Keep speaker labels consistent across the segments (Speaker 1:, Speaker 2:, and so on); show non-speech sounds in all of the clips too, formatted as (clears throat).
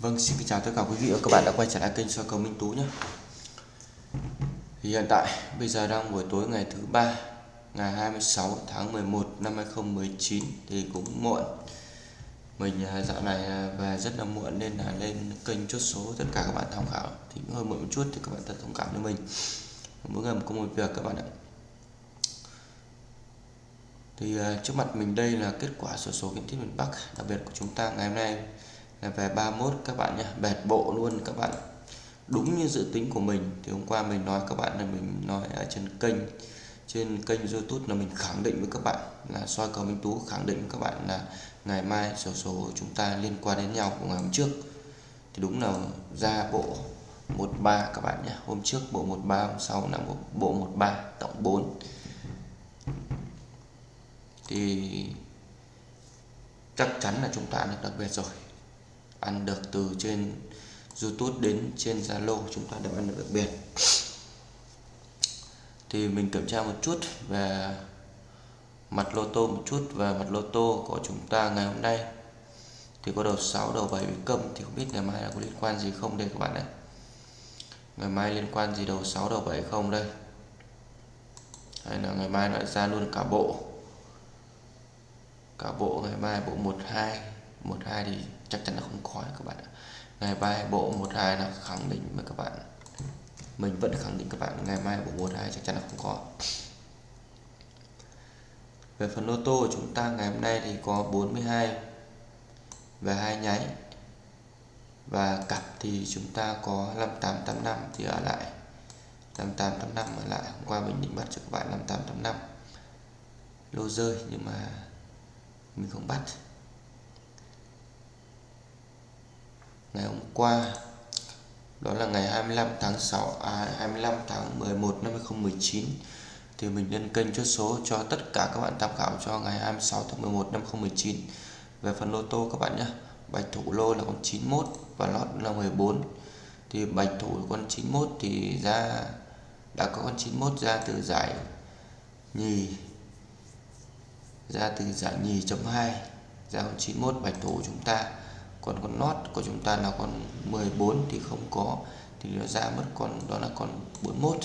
Speaker 1: Vâng, xin kính chào tất cả quý vị và các bạn đã quay trở lại kênh soi cầu Minh Tú nhé. Thì hiện tại bây giờ đang buổi tối ngày thứ ba, ngày 26 tháng 11 năm 2019 thì cũng muộn. Mình à, dạo này à, về rất là muộn nên là lên kênh chốt số tất cả các bạn tham khảo thì cũng hơi muộn một chút thì các bạn thật thông cảm với mình. Mỗi ngày có một việc các bạn ạ. Thì à, trước mặt mình đây là kết quả sổ số kiến thiết miền Bắc đặc biệt của chúng ta ngày hôm nay là về 31 các bạn nhé bẹt bộ luôn các bạn. Đúng như dự tính của mình thì hôm qua mình nói các bạn là mình nói ở trên kênh trên kênh youtube là mình khẳng định với các bạn là soi cầu minh tú khẳng định với các bạn là ngày mai sổ số chúng ta liên quan đến nhau của ngày hôm trước. Thì đúng là ra bộ 13 các bạn nhé hôm trước bộ 13 hôm sau là bộ, bộ 13 tổng 4 thì chắc chắn là chúng ta được đặc biệt rồi ăn được từ trên YouTube đến trên Zalo, chúng ta đều ăn được đặc biệt. Thì mình kiểm tra một chút về mặt lô tô một chút. Về mặt lô tô của chúng ta ngày hôm nay thì có đầu 6 đầu 7 bị câm thì không biết ngày mai là có liên quan gì không đây các bạn ạ? Ngày mai liên quan gì đầu 6 đầu 7 không đây? Hay là ngày mai lại ra luôn cả bộ? Cả bộ ngày mai, bộ 12 12 thì chắc chắn là không có các bạn ạ. Ngày mai bộ 12 là khẳng định với các bạn. Mình vẫn khẳng định các bạn, ngày mai bộ 12 chắc chắn là không có. Về phần lô tô của chúng ta ngày hôm nay thì có 42 và hai nháy và cặp thì chúng ta có 5885 thì ở lại. 5885 ở lại, hôm qua mình định bắt cho các bạn 5885 lô rơi nhưng mà mình không bắt. Ngày hôm qua, đó là ngày 25 tháng 6 à 25 tháng 11 năm 2019 thì mình lên kênh chốt số cho tất cả các bạn tham khảo cho ngày 26 tháng 11 năm 2019 về phần lô tô các bạn nhé, bạch thủ lô là con 91 và lót là 14 thì bạch thủ con 91 thì ra, đã có con 91 ra từ giải nhì, ra từ giải nhì chấm 2 ra con 91 bạch thủ chúng ta còn con nót của chúng ta là con 14 thì không có thì nó ra mất con đó là con 41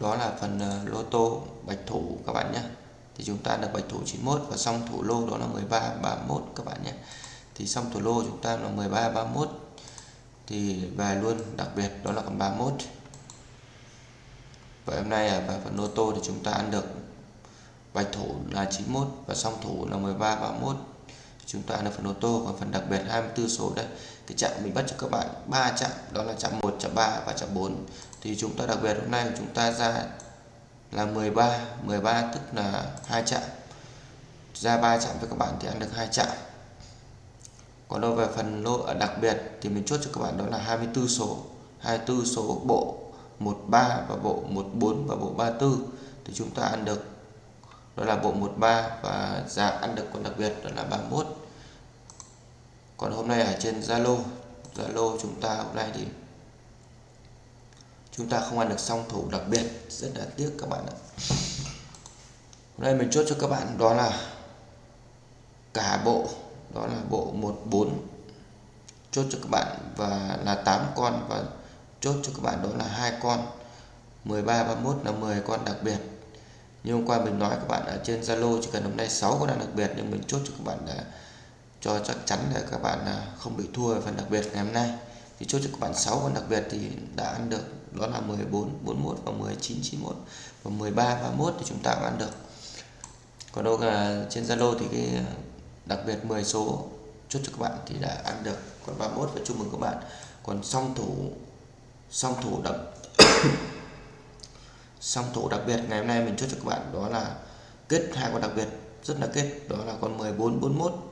Speaker 1: đó là phần ờ, lô tô bạch thủ các bạn nhé. Thì chúng ta được bạch thủ 91 và xong thủ lô đó là 13 31 các bạn nhé. Thì xong thủ lô chúng ta là 13 31 thì về luôn đặc biệt đó là con 31 và hôm nay ở phần lô tô thì chúng ta ăn được bạch thủ là 91 và song thủ là 13 31 chúng ta là phần ô tô còn phần đặc biệt 24 số đây. Cái chạm mình bắt cho các bạn ba chạm, đó là chạm 1 chạm 3 và chạm 4 thì chúng ta đặc biệt hôm nay chúng ta ra là 13 13 tức là hai chạm. Ra ba chạm với các bạn thì ăn được hai chạm. Còn đâu về phần lô ở đặc biệt thì mình chốt cho các bạn đó là 24 số. 24 số bộ 13 và bộ 14 và bộ 34 thì chúng ta ăn được, đó là bộ 13 và giá ăn được còn đặc biệt đó là 31 còn hôm nay ở trên Zalo Zalo chúng ta hôm nay thì chúng ta không ăn được song thủ đặc biệt, rất là tiếc các bạn ạ. Hôm nay mình chốt cho các bạn đó là cả bộ, đó là bộ 14 chốt cho các bạn và là 8 con và chốt cho các bạn đó là hai con 13 31 là 10 con đặc biệt. Như hôm qua mình nói các bạn ở trên Zalo chỉ cần hôm nay 6 con đặc biệt nhưng mình chốt cho các bạn để cho chắc chắn để các bạn à, không bị thua phần đặc biệt ngày hôm nay. Thì chốt cho các bạn 6 con đặc biệt thì đã ăn được, đó là 14 41 và 19 91 và 13 31 thì chúng ta cũng ăn được. Còn đâu là trên Zalo thì cái à, đặc biệt 10 số chốt cho các bạn thì đã ăn được. Còn 31 và chúc mừng các bạn. Còn song thủ song thủ đặc (coughs) song thủ đặc biệt ngày hôm nay mình chốt cho các bạn, đó là kết hai con đặc biệt, rất là kết, đó là con 14 41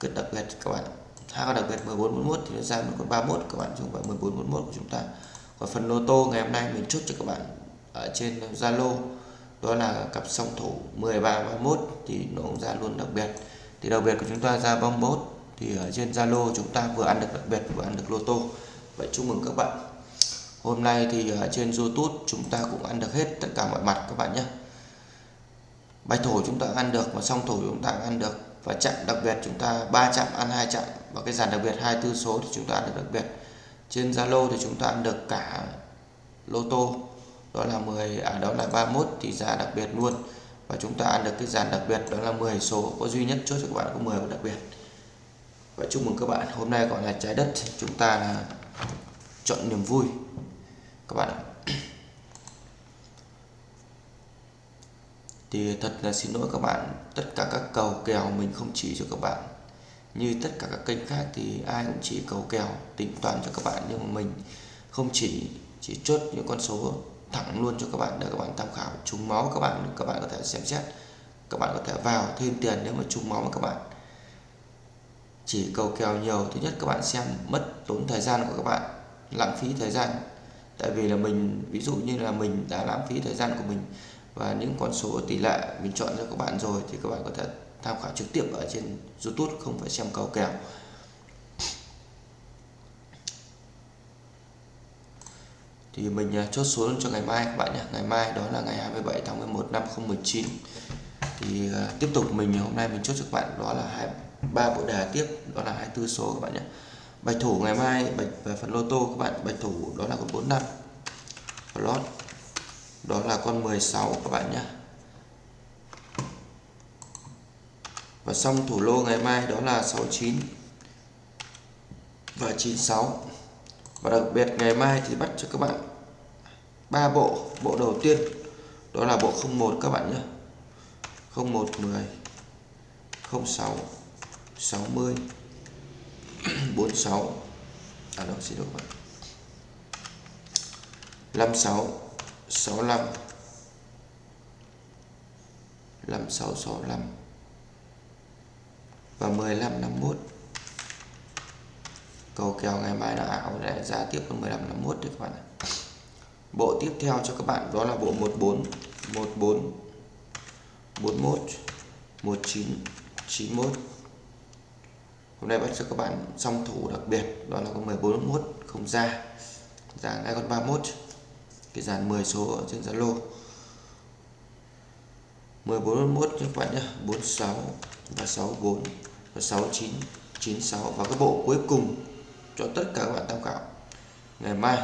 Speaker 1: kết đặc biệt các bạn hai con đặc biệt 14 41 thì nó ra một con 31 các bạn dùng vào phải 14 41 của chúng ta. Còn phần lô tô ngày hôm nay mình chốt cho các bạn ở trên Zalo, đó là cặp song thủ 13 31 thì nó cũng ra luôn đặc biệt. Thì đặc biệt của chúng ta ra 31 thì ở trên Zalo chúng ta vừa ăn được đặc biệt, vừa ăn được lô tô. Vậy chúc mừng các bạn. Hôm nay thì ở trên YouTube chúng ta cũng ăn được hết tất cả mọi mặt các bạn nhé. Bạch thủ chúng ta ăn được và song thủ chúng ta ăn được và chặn đặc biệt chúng ta, ba chặn ăn hai chặn và cái dàn đặc biệt 24 số thì chúng ta ăn được đặc biệt. Trên Zalo thì chúng ta ăn được cả lô tô, đó là 10 à đó là 31 thì giá đặc biệt luôn. Và chúng ta ăn được cái dàn đặc biệt, đó là 10 số, có duy nhất chốt cho các bạn có 10 và đặc biệt. Và chúc mừng các bạn, hôm nay gọi là trái đất, chúng ta là chọn niềm vui. Các bạn ạ. Thì thật là xin lỗi các bạn, tất cả các cầu kèo mình không chỉ cho các bạn. Như tất cả các kênh khác thì ai cũng chỉ cầu kèo, tính toán cho các bạn. Nhưng mà mình không chỉ chỉ chốt những con số thẳng luôn cho các bạn để các bạn tham khảo. Trúng máu các bạn các bạn có thể xem xét. Các bạn có thể vào thêm tiền nếu mà trúng máu các bạn chỉ cầu kèo nhiều. Thứ nhất, các bạn xem mất tốn thời gian của các bạn, lãng phí thời gian. Tại vì là mình, ví dụ như là mình đã lãng phí thời gian của mình và những con số tỷ lệ mình chọn cho các bạn rồi thì các bạn có thể tham khảo trực tiếp ở trên YouTube, không phải xem cầu kèo. Thì mình à, chốt số cho ngày mai các bạn nhé. Ngày mai đó là ngày 27 tháng 11 năm 2019 thì à, tiếp tục mình hôm nay mình chốt cho các bạn đó là hai, ba bộ đề tiếp, đó là 24 số các bạn nhé. Bạch thủ ngày mai, bạch về phần lô tô các bạn, bạch thủ đó là con 45 lót đó là con 16 các bạn nhé. Và xong thủ lô ngày mai, đó là 69 và 96 và đặc biệt ngày mai thì bắt cho các bạn ba bộ. Bộ đầu tiên, đó là bộ 01 các bạn nhé. 01 10 06 60 46 à đâu xin lỗi các bạn. 56 65 56 65 và 15 51 cầu kèo ngày mai là ảo để ra tiếp con 15 51 đấy các bạn ạ. Bộ tiếp theo cho các bạn đó là bộ 14 14 41 19 91 hôm nay bắt cho các bạn song thủ đặc biệt, đó là con 14 41 không ra. Ra ngay con 31 cái dàn 10 số ở trên Zalo 1441 các bạn nhé 46 và 64 và 69 96 và cái bộ cuối cùng cho tất cả các bạn tham khảo. Ngày mai.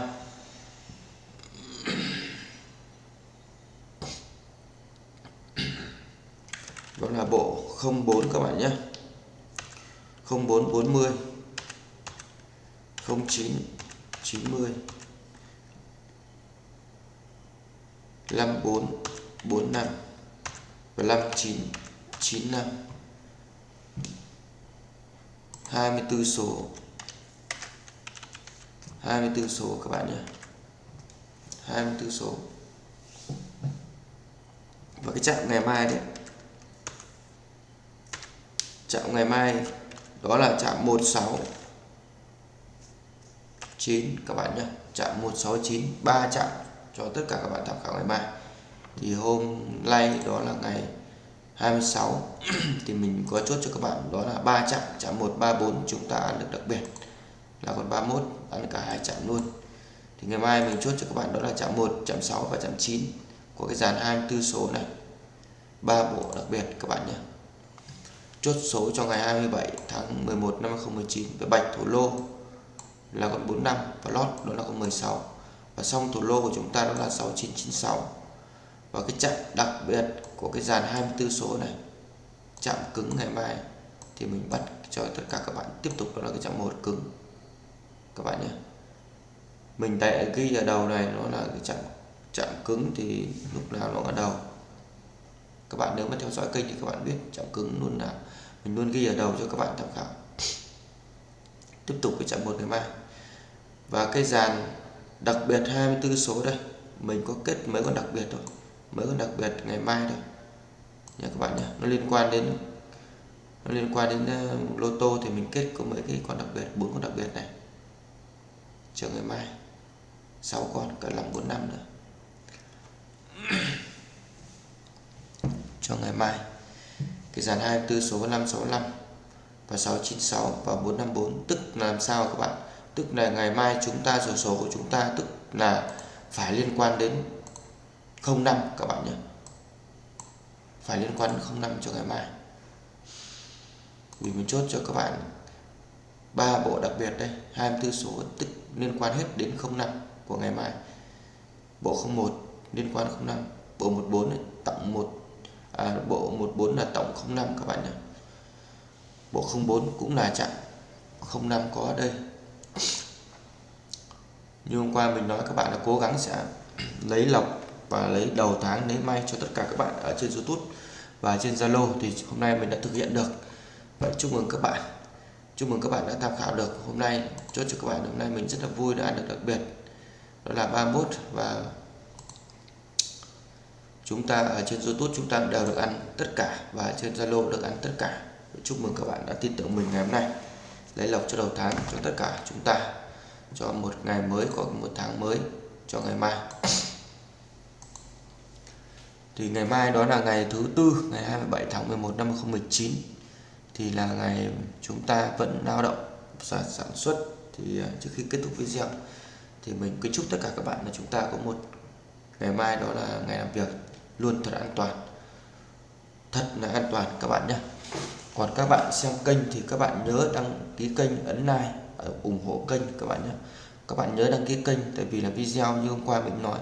Speaker 1: Đó là bộ 04 các bạn nhé 0440 09 90 54 45 và 59 95 24 số. 24 số các bạn nhé. 24 số. Và cái chạm ngày mai đấy. Chạm ngày mai đó là chạm 16 9 các bạn nhé. Chạm 169 3 chạm cho tất cả các bạn tham khảo ngày mai. Thì hôm nay, đó là ngày 26 (clears throat) thì mình có chốt cho các bạn, đó là ba chạm chạm 134 chúng ta ăn được đặc biệt. Là còn 31 ăn cả hai chạm luôn. Thì ngày mai mình chốt cho các bạn, đó là chạm 1 chạm 6 và chạm 9 của cái dàn 24 số này. Ba bộ đặc biệt, các bạn nhé. Chốt số cho ngày 27 tháng 11 năm 2019 với bạch thủ lô là con 45 và lót, đó là con 16 và xong thủ lô của chúng ta đó là 6996 và cái chạm đặc biệt của cái dàn 24 số này chạm cứng ngày mai, thì mình bắt cho tất cả các bạn tiếp tục đó là cái chạm một cứng. Các bạn nhé. Mình tại ghi ở đầu này, nó là cái chạm chạm cứng thì lúc nào nó ở đầu. Các bạn nếu mà theo dõi kênh thì các bạn biết chạm cứng luôn là mình luôn ghi ở đầu cho các bạn tham khảo. Tiếp tục cái chạm một ngày mai. Và cái dàn đặc biệt 24 số đây. Mình có kết mấy con đặc biệt thôi. Mấy con đặc biệt ngày mai thôi nha các bạn nhé nó liên quan đến nó liên quan đến uh, lô tô thì mình kết có mấy cái con đặc biệt bốn con đặc biệt này. Chờ ngày mai. 6 con cả làm 4 năm nữa. (clears throat) Cho ngày mai. Cái dàn 24 số 565 và 696 và 454 tức là làm sao các bạn? Tức là ngày mai chúng ta sổ số của chúng ta tức là phải liên quan đến 05 các bạn nhé. Phải liên quan đến 05 cho ngày mai. Vì mình chốt cho các bạn ba bộ đặc biệt đây 24 số tức liên quan hết đến 05 của ngày mai. Bộ 01 liên quan 05 bộ 14 này, tổng 1 à, bộ 14 là tổng 05 các bạn nhé. Bộ 04 cũng là chặn 05 có ở đây như hôm qua mình nói, các bạn là cố gắng sẽ lấy lọc và lấy đầu tháng lấy may cho tất cả các bạn ở trên YouTube và trên Zalo thì hôm nay mình đã thực hiện được. Vậy chúc mừng các bạn. Chúc mừng các bạn đã tham khảo được. Hôm nay chốt cho các bạn hôm nay mình rất là vui, đã ăn được đặc biệt. Đó là 31 và chúng ta ở trên YouTube chúng ta đều được ăn tất cả và trên Zalo được ăn tất cả. Chúc mừng các bạn đã tin tưởng mình ngày hôm nay lấy lộc cho đầu tháng cho tất cả chúng ta, cho một ngày mới có một tháng mới, cho ngày mai. Thì ngày mai đó là ngày thứ tư, ngày 27 tháng 11 năm 2019 thì là ngày chúng ta vẫn lao động và sản xuất. Thì à, trước khi kết thúc video, thì mình kính chúc tất cả các bạn là chúng ta có một ngày mai đó là ngày làm việc luôn thật an toàn. Thật là an toàn các bạn nhé còn các bạn xem kênh thì các bạn nhớ đăng ký kênh ấn like ờ, ủng hộ kênh các bạn nhé. Các bạn nhớ đăng ký kênh tại vì là video như hôm qua mình nói.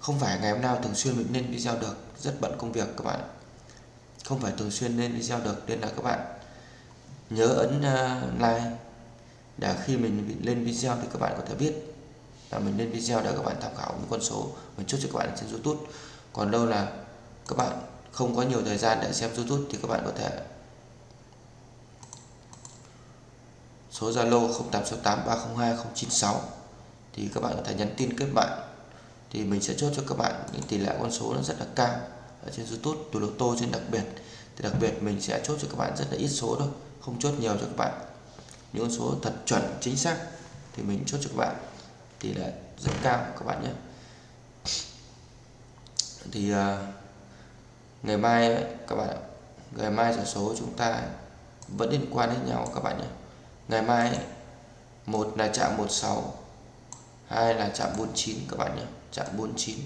Speaker 1: Không phải ngày hôm nào thường xuyên mình lên video được, rất bận công việc các bạn. Không phải thường xuyên lên video được nên là các bạn nhớ ấn ờ, like. Để khi mình lên video thì các bạn có thể biết là mình lên video để các bạn tham khảo những con số. Mình chốt cho các bạn trên YouTube. Còn đâu là các bạn không có nhiều thời gian để xem YouTube thì các bạn có thể số Zalo 0868302096 thì các bạn có thể nhắn tin kết bạn. Thì mình sẽ chốt cho các bạn những tỷ lệ con số nó rất là cao ở trên YouTube từ lô tô trên đặc biệt. Thì đặc biệt mình sẽ chốt cho các bạn rất là ít số thôi không chốt nhiều cho các bạn. Những con số thật chuẩn chính xác thì mình chốt cho các bạn tỷ lệ rất cao các bạn nhé. Thì uh, ngày mai các bạn ngày mai giải số chúng ta vẫn liên quan đến nhau các bạn nhé ngày mai, một là chạm 16 hai là chạm 49 các bạn nhé chạm 49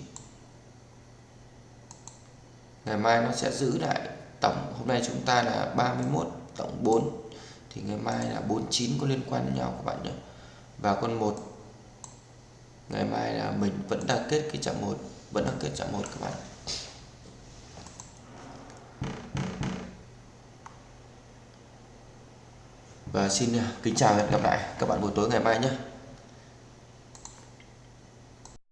Speaker 1: ngày mai nó sẽ giữ lại tổng, hôm nay chúng ta là 31 tổng 4 thì ngày mai là 49 có liên quan đến nhau, các bạn nhé và con 1 ngày mai là mình vẫn đang kết cái chạm 1 vẫn đang kết chạm 1 các bạn. Và xin à, kính chào hẹn gặp lại các bạn buổi tối ngày mai nhé.